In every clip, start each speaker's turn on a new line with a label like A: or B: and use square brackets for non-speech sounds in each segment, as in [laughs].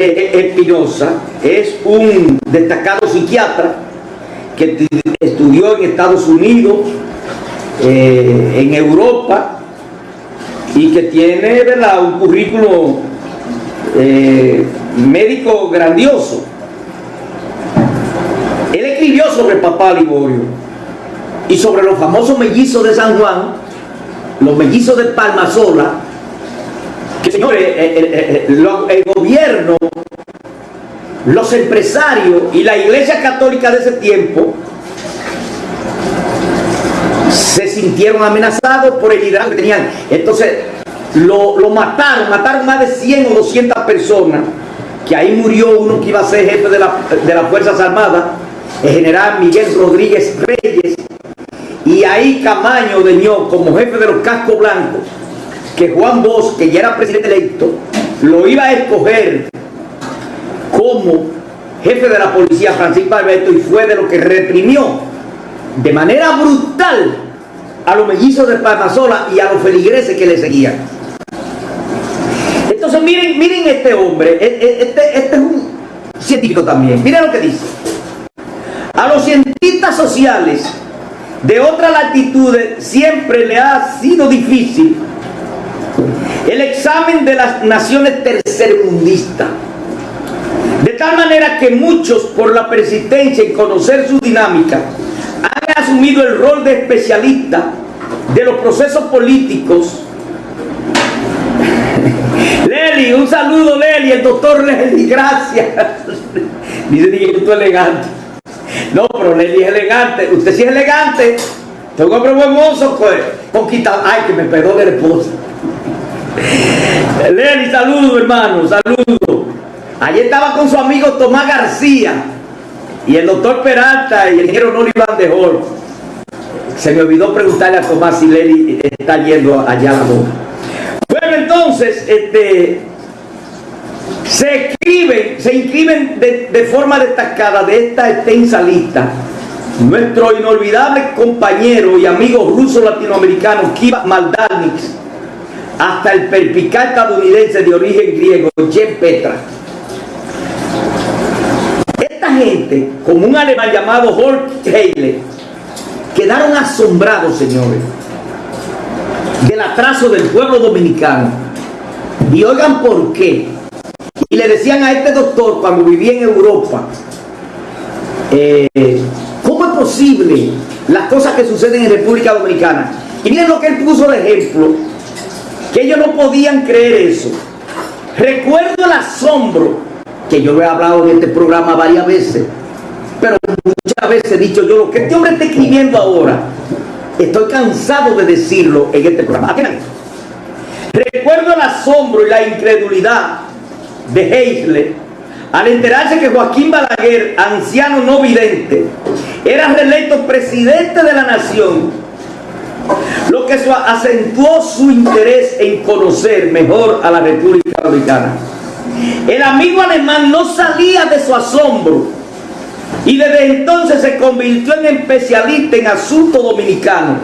A: eh, eh, Espinosa es un destacado psiquiatra que estudió en Estados Unidos, en Europa, y que tiene ¿verdad? un currículo médico grandioso. Él escribió sobre papá Liborio y sobre los famosos mellizos de San Juan, los mellizos de Palmasola, que señores, eh, eh, eh, el, gobierno, los empresarios y la iglesia católica de ese tiempo se sintieron amenazados por el liderazgo que tenían. Entonces lo, mataron, mataron más de 100 o 200 personas, que ahí murió uno que iba a ser jefe de, de las Fuerzas Armadas, el general Miguel Rodríguez Reyes, y ahí Camaño de como jefe de los cascos blancos, que Juan Bosch, que ya era presidente electo, lo iba a escoger como jefe de la policía Francisco Alberto y fue de lo que reprimió de manera brutal a los mellizos de Palmasola y a los feligreses que le seguían. Entonces miren, miren este hombre, e, e, este, este es un científico también, miren lo que dice. A los cientistas sociales de otras latitudes siempre le ha sido difícil el examen de las naciones tercermundistas. De tal manera que muchos, por la persistencia en conocer su dinámica, han asumido el rol de especialista de los procesos políticos. [laughs] Leli, un saludo Leli, el doctor Leli, gracias. [laughs] Dice tú elegante. No, pero Leli es elegante. Usted sí es elegante. Tengo un hombre buen mozo, pues. Poquita. Ay, que me perdone el esposo. [laughs] Leli, saludo, hermano, saludo. Allí estaba con su amigo Tomás García y el doctor Peralta y el ingeniero Nori Van de Hall. Se me olvidó preguntarle a Tomás si Leli está yendo allá a la boca. Bueno, entonces, este, se escriben, se inscriben de, forma destacada de esta extensa lista nuestro inolvidable compañero y amigo ruso latinoamericano Kiva Maldanix, hasta el perpicaz estadounidense de origen griego Jen Petra. Esta gente, como un alemán llamado Holt Heile, quedaron asombrados, señores, del atraso del pueblo dominicano. Y oigan por qué. Y le decían a este doctor cuando vivía en Europa, eh, ¿cómo es posible las cosas que suceden en República Dominicana? Y miren lo que él puso de ejemplo, ellos no podían creer eso. Recuerdo el asombro, que yo he hablado en este programa varias veces, pero muchas veces he dicho yo, lo que este hombre está escribiendo ahora, estoy cansado de decirlo en este programa. Recuerdo el asombro y la incredulidad de Heisler, al enterarse que Joaquín Balaguer, anciano no vidente, era reelecto presidente de la nación, lo que acentuó su interés en conocer mejor a la República Dominicana. El amigo alemán no salía de su asombro y desde entonces se convirtió en especialista en asuntos dominicanos.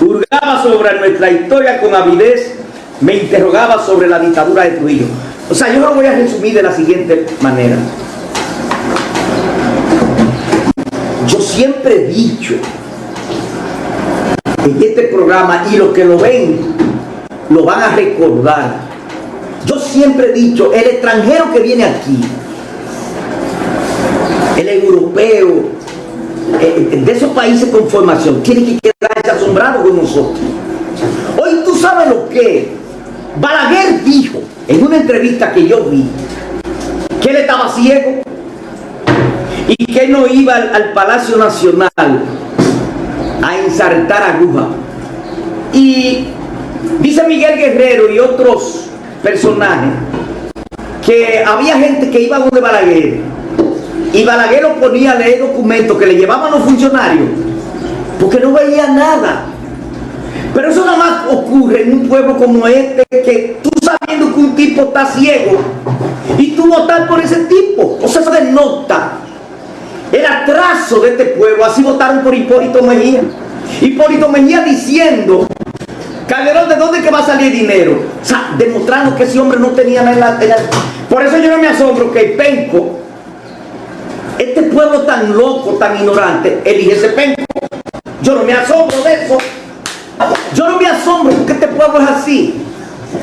A: Hurgaba sobre nuestra historia con avidez, me interrogaba sobre la dictadura de Trujillo. O sea, yo lo voy a resumir de la siguiente manera. Yo siempre he dicho en este programa, y los que lo ven, lo van a recordar. Yo siempre he dicho, el extranjero que viene aquí, el europeo, eh, de esos países con formación, tiene que quedarse asombrado con nosotros. Hoy tú sabes lo que Balaguer dijo en una entrevista que yo vi que él estaba ciego y que no iba al, Palacio Nacional ensartar aguja. Y dice Miguel Guerrero y otros personajes que había gente que iba donde Balaguer y Balaguer lo ponía a leer documentos que le llevaban los funcionarios porque no veía nada pero eso nada más ocurre en un pueblo como este, que tú sabiendo que un tipo está ciego y tú votar por ese tipo. O sea, eso denota el atraso de este pueblo. Así votaron por Hipólito Mejía. Hipólito Mejía diciendo, Calderón, ¿de dónde que va a salir dinero? O sea, demostrando que ese hombre no tenía nada en la... Por eso yo no me asombro que Penco, este pueblo tan loco, tan ignorante, elige ese Penco. Yo no me asombro de eso. Yo no me asombro porque este pueblo es así.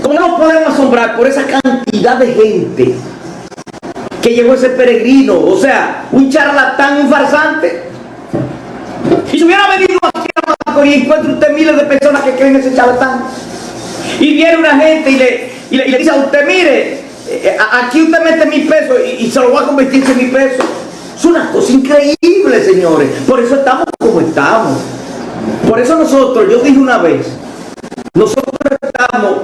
A: ¿Cómo nos podemos asombrar por esa cantidad de gente que llegó ese peregrino? O sea, un charlatán, un farsante. Y si hubiera venido aquí y encuentra usted miles de personas que creen ese charlatán. Y viene una gente y le, y le, dice a usted, mire, eh, aquí usted mete mil pesos y, y, se lo va a convertir en mil pesos. Es una cosa increíble, señores. Por eso estamos como estamos. Por eso nosotros, yo dije una vez, nosotros estamos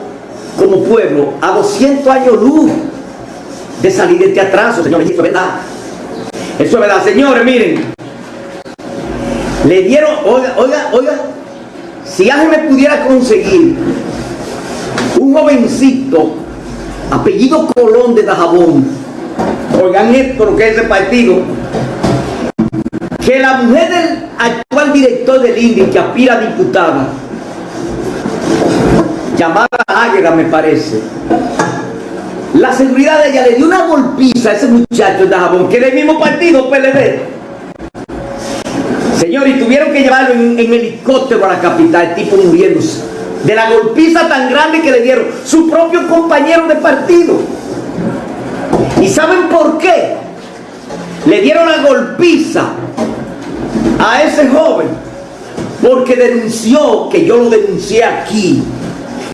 A: como pueblo a 200 años luz de salir de este atraso, señores, eso es verdad. Eso es verdad, señores, miren. Le dieron, oiga, oiga, oiga, si alguien me pudiera conseguir un jovencito, apellido Colón de Dajabón, oigan esto, lo que es ese partido, que la mujer del actual director del INDI, que aspira a diputada, llamada Águeda me parece, la seguridad de ella le dio una golpiza a ese muchacho de Dajabón, que es del mismo partido, PLD. Señor, y tuvieron que llevarlo en, helicóptero a la capital, tipo muriéndose. De la golpiza tan grande que le dieron su propio compañero de partido. ¿Y saben por qué? Le dieron la golpiza a ese joven porque denunció, que yo lo denuncié aquí,